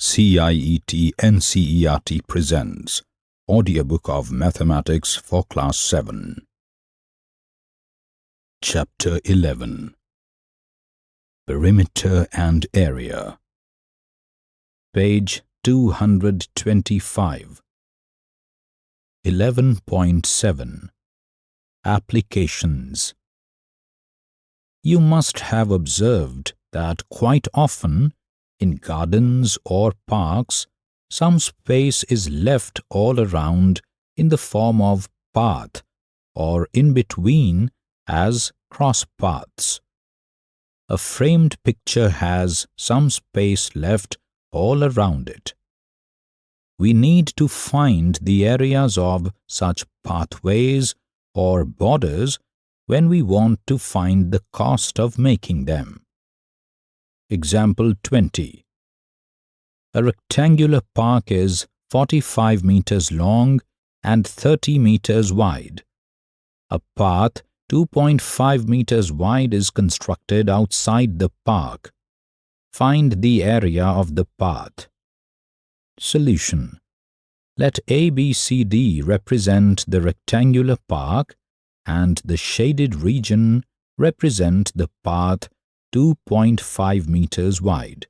CIET NCERT presents Audiobook of Mathematics for Class 7 Chapter 11 Perimeter and Area. Page 225 11.7 Applications. You must have observed that quite often in gardens or parks, some space is left all around in the form of path or in between as cross paths. A framed picture has some space left all around it. We need to find the areas of such pathways or borders when we want to find the cost of making them. Example 20. A rectangular park is 45 meters long and 30 meters wide. A path 2.5 meters wide is constructed outside the park. Find the area of the path. Solution. Let ABCD represent the rectangular park and the shaded region represent the path 2.5 meters wide.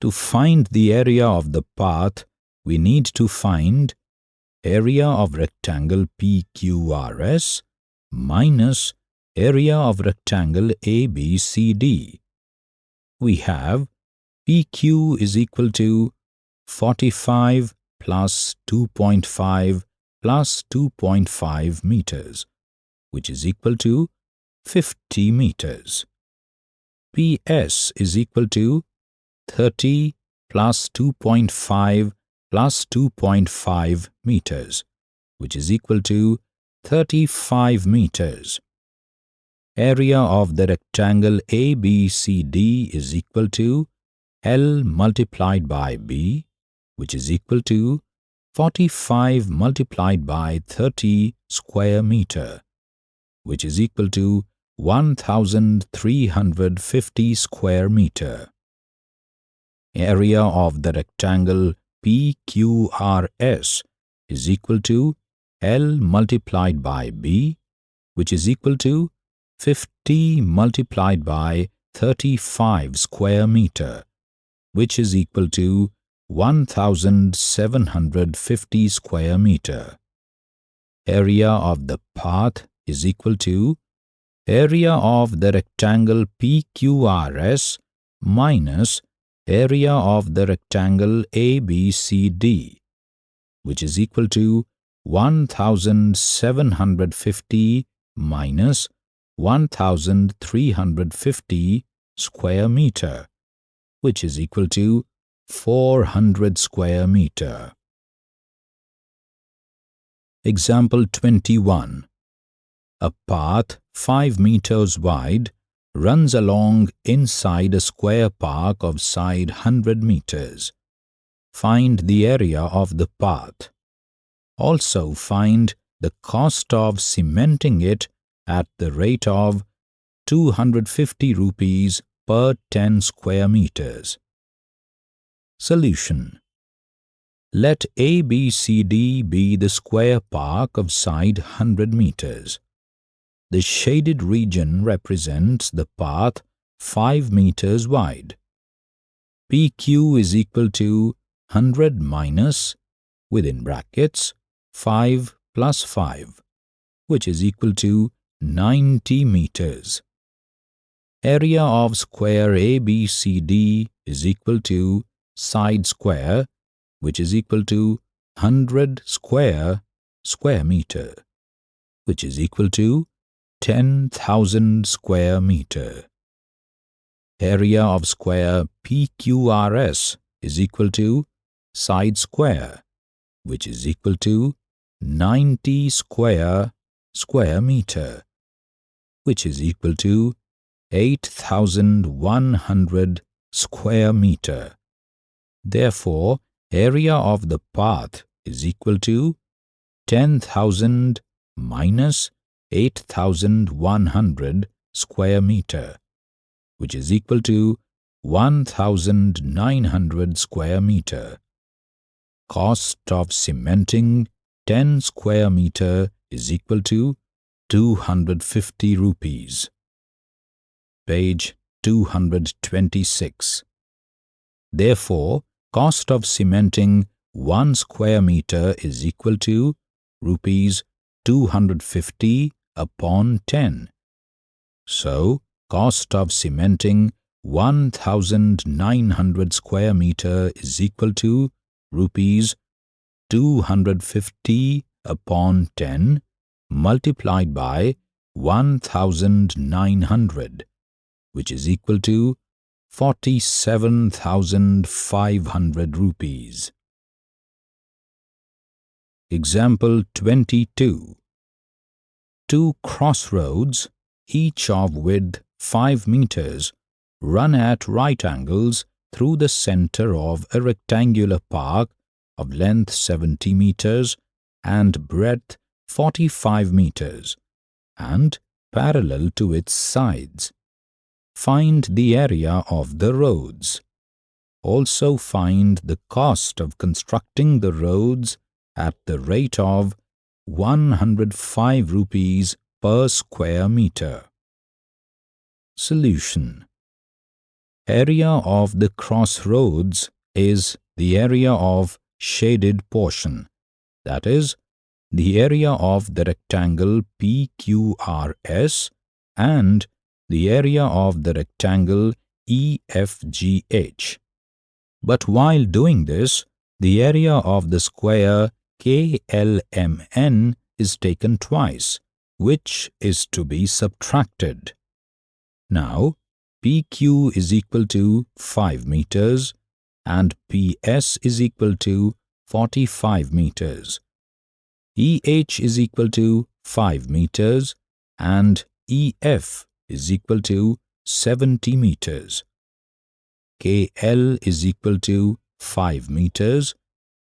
To find the area of the path, we need to find area of rectangle PQRS minus area of rectangle ABCD. We have PQ is equal to 45 plus 2.5 plus 2.5 meters, which is equal to 50 meters. PS is equal to 30 plus 2.5 plus 2.5 meters, which is equal to 35 meters. Area of the rectangle ABCD is equal to L multiplied by B, which is equal to 45 multiplied by 30 square meter, which is equal to 1350 square meter. Area of the rectangle PQRS is equal to L multiplied by B, which is equal to 50 multiplied by 35 square meter, which is equal to 1750 square meter. Area of the path is equal to area of the rectangle PQRS minus area of the rectangle ABCD, which is equal to 1750 minus 1350 square meter, which is equal to 400 square meter. Example 21 a path 5 meters wide runs along inside a square park of side 100 meters. Find the area of the path. Also find the cost of cementing it at the rate of 250 rupees per 10 square meters. Solution Let ABCD be the square park of side 100 meters. The shaded region represents the path 5 meters wide. PQ is equal to 100 minus, within brackets, 5 plus 5, which is equal to 90 meters. Area of square ABCD is equal to side square, which is equal to 100 square square meter, which is equal to 10,000 square meter. Area of square PQRS is equal to side square, which is equal to 90 square square meter, which is equal to 8,100 square meter. Therefore, area of the path is equal to 10,000 minus 8,100 square meter, which is equal to 1900 square meter. Cost of cementing 10 square meter is equal to 250 rupees. Page 226. Therefore, cost of cementing 1 square meter is equal to rupees 250 upon 10. So, cost of cementing 1900 square meter is equal to rupees 250 upon 10 multiplied by 1900 which is equal to 47,500 rupees. Example 22 Two crossroads, each of width 5 meters, run at right angles through the center of a rectangular park of length 70 meters and breadth 45 meters and parallel to its sides. Find the area of the roads. Also find the cost of constructing the roads at the rate of 105 rupees per square meter. Solution Area of the crossroads is the area of shaded portion, that is, the area of the rectangle PQRS and the area of the rectangle EFGH. But while doing this, the area of the square KLMN is taken twice, which is to be subtracted. Now, PQ is equal to 5 meters and PS is equal to 45 meters. EH is equal to 5 meters and EF is equal to 70 meters. KL is equal to 5 meters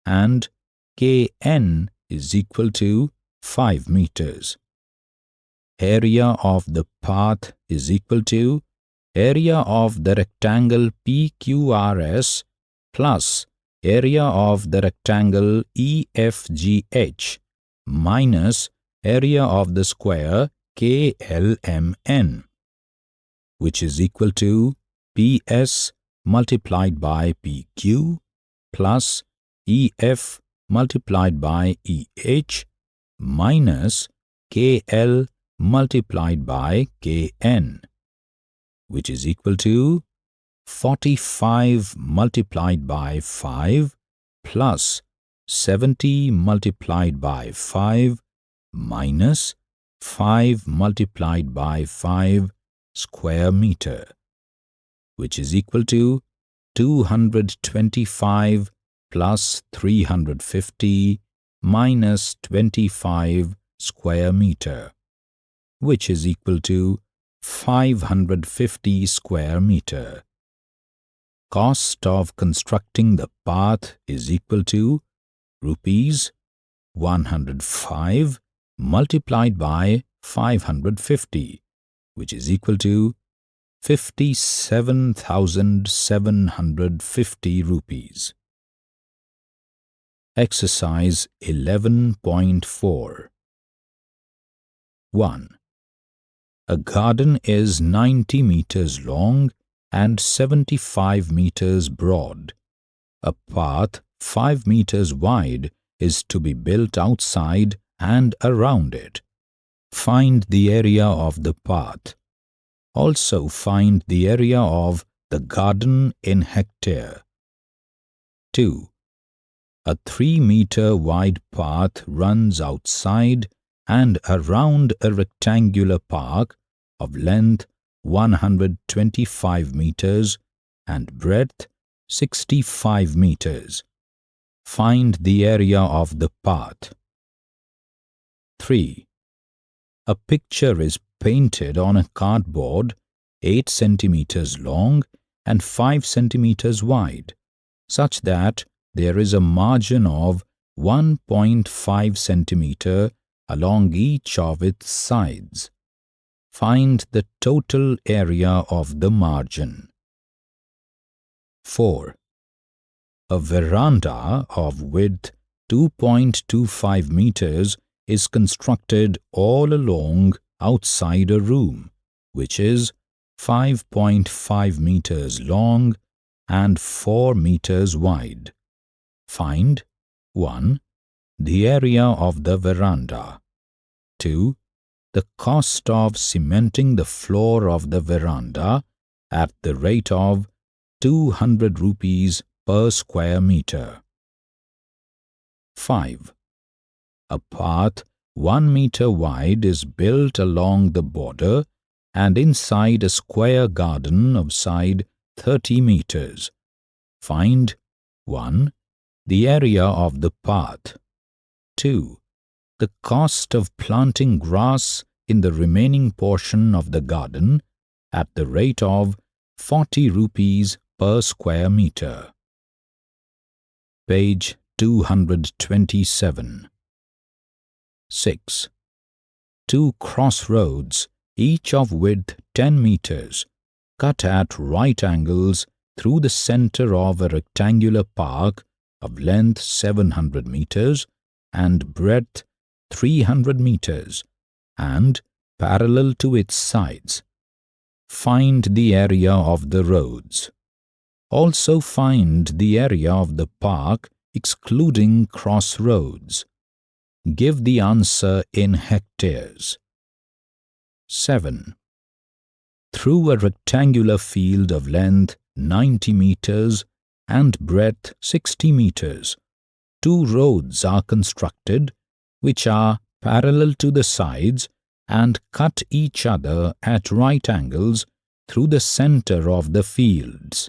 and Kn is equal to 5 meters. Area of the path is equal to area of the rectangle PQRS plus area of the rectangle EFGH minus area of the square KLMN which is equal to PS multiplied by PQ plus EF multiplied by EH minus KL multiplied by Kn, which is equal to 45 multiplied by 5 plus 70 multiplied by 5 minus 5 multiplied by 5 square meter, which is equal to 225 plus 350 minus 25 square meter, which is equal to 550 square meter. Cost of constructing the path is equal to rupees 105 multiplied by 550 which is equal to 57,750 rupees. Exercise 11.4 1. A garden is 90 meters long and 75 meters broad. A path 5 meters wide is to be built outside and around it. Find the area of the path. Also find the area of the garden in hectare. 2. A 3 meter wide path runs outside and around a rectangular park of length 125 meters and breadth 65 meters. Find the area of the path. 3. A picture is painted on a cardboard 8 centimeters long and 5 centimeters wide, such that there is a margin of 1.5 centimeter along each of its sides. Find the total area of the margin. 4. A veranda of width 2.25 meters is constructed all along outside a room, which is 5.5 meters long and 4 meters wide. Find 1. The area of the veranda. 2. The cost of cementing the floor of the veranda at the rate of 200 rupees per square meter. 5. A path 1 meter wide is built along the border and inside a square garden of side 30 meters. Find 1. The area of the path. 2. The cost of planting grass in the remaining portion of the garden at the rate of 40 rupees per square meter. Page 227 6. Two crossroads, each of width 10 meters, cut at right angles through the center of a rectangular park of length 700 meters and breadth 300 meters and parallel to its sides. Find the area of the roads. Also find the area of the park excluding crossroads. Give the answer in hectares. 7. Through a rectangular field of length 90 meters and breadth 60 meters, two roads are constructed which are parallel to the sides and cut each other at right angles through the center of the fields.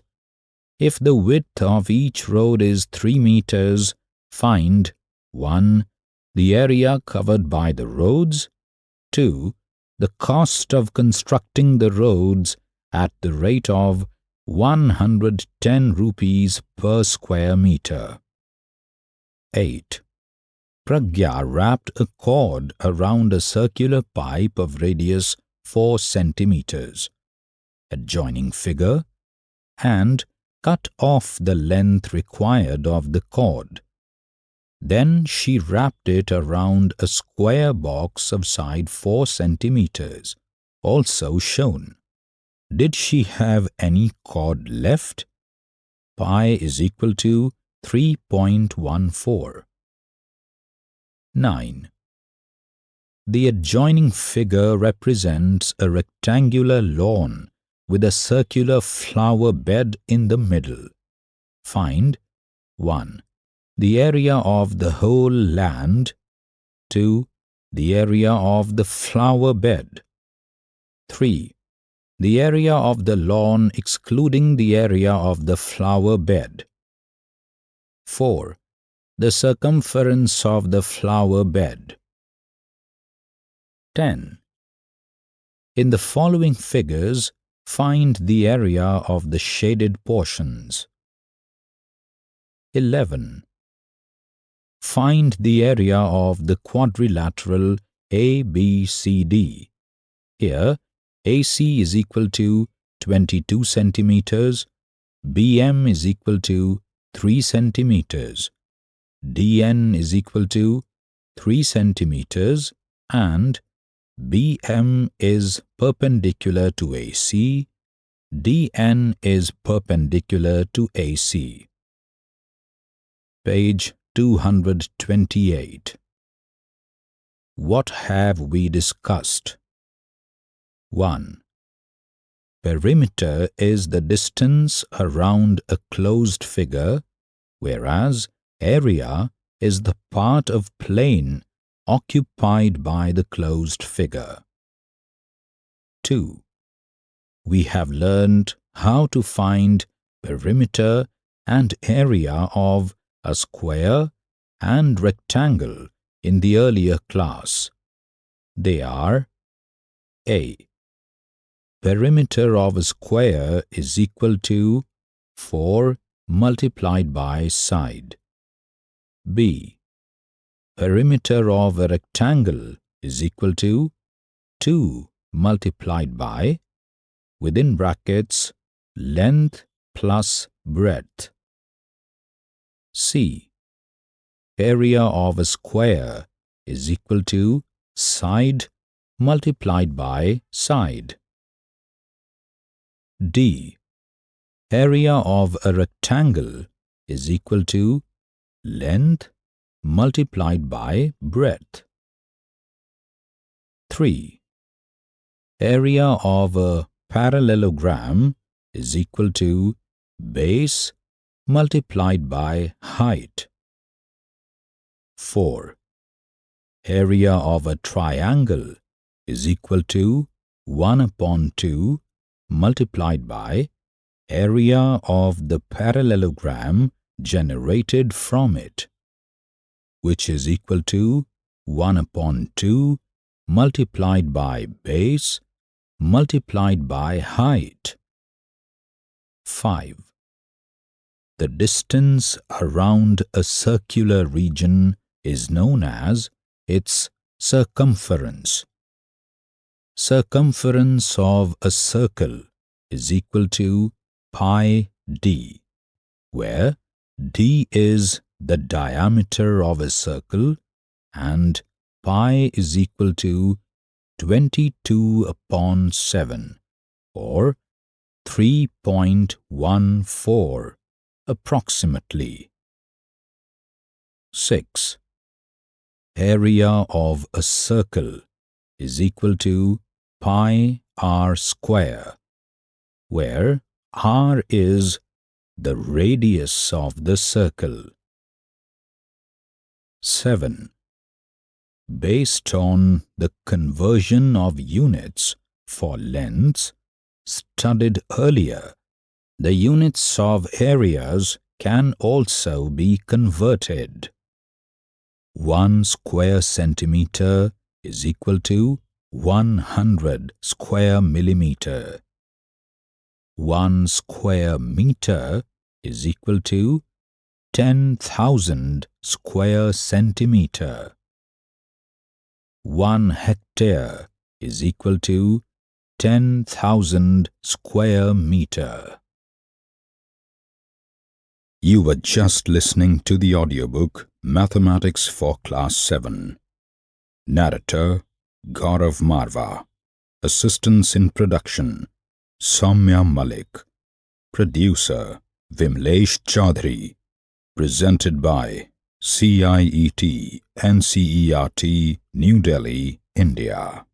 If the width of each road is 3 meters, find 1. The area covered by the roads 2. The cost of constructing the roads at the rate of 110 rupees per square meter. 8. Pragya wrapped a cord around a circular pipe of radius 4 centimeters. Adjoining figure and cut off the length required of the cord. Then she wrapped it around a square box of side 4 centimeters, also shown. Did she have any cord left? Pi is equal to 3.14. 9. The adjoining figure represents a rectangular lawn with a circular flower bed in the middle. Find 1. The area of the whole land 2. The area of the flower bed 3. The area of the lawn excluding the area of the flower bed 4 the circumference of the flower bed. 10. In the following figures, find the area of the shaded portions. 11. Find the area of the quadrilateral ABCD. Here, AC is equal to 22 centimeters, BM is equal to 3 centimeters, dn is equal to 3 centimeters and BM is perpendicular to AC, DN is perpendicular to AC. Page 228 What have we discussed? 1. Perimeter is the distance around a closed figure, whereas area is the part of plane occupied by the closed figure. 2. We have learned how to find perimeter and area of a square and rectangle in the earlier class. They are A. Perimeter of a square is equal to 4 multiplied by side. B. Perimeter of a rectangle is equal to 2 multiplied by, within brackets, length plus breadth. C. Area of a square is equal to side multiplied by side. D. Area of a rectangle is equal to length multiplied by breadth. 3. Area of a parallelogram is equal to base multiplied by height. 4. Area of a triangle is equal to 1 upon 2 multiplied by area of the parallelogram generated from it, which is equal to 1 upon 2 multiplied by base multiplied by height. 5. The distance around a circular region is known as its circumference. Circumference of a circle is equal to pi d, where d is the diameter of a circle and pi is equal to 22 upon 7 or 3.14 approximately. 6. Area of a circle is equal to pi r square, where r is the radius of the circle. 7. Based on the conversion of units for lengths studied earlier, the units of areas can also be converted. 1 square centimeter is equal to 100 square millimeter. 1 square meter is equal to 10,000 square centimeter. 1 hectare is equal to 10,000 square meter. You were just listening to the audiobook Mathematics for Class 7. Narrator Gaurav Marva. Assistance in production Soumya Malik. Producer Vimlesh Chaudhary. Presented by CIET NCERT New Delhi, India.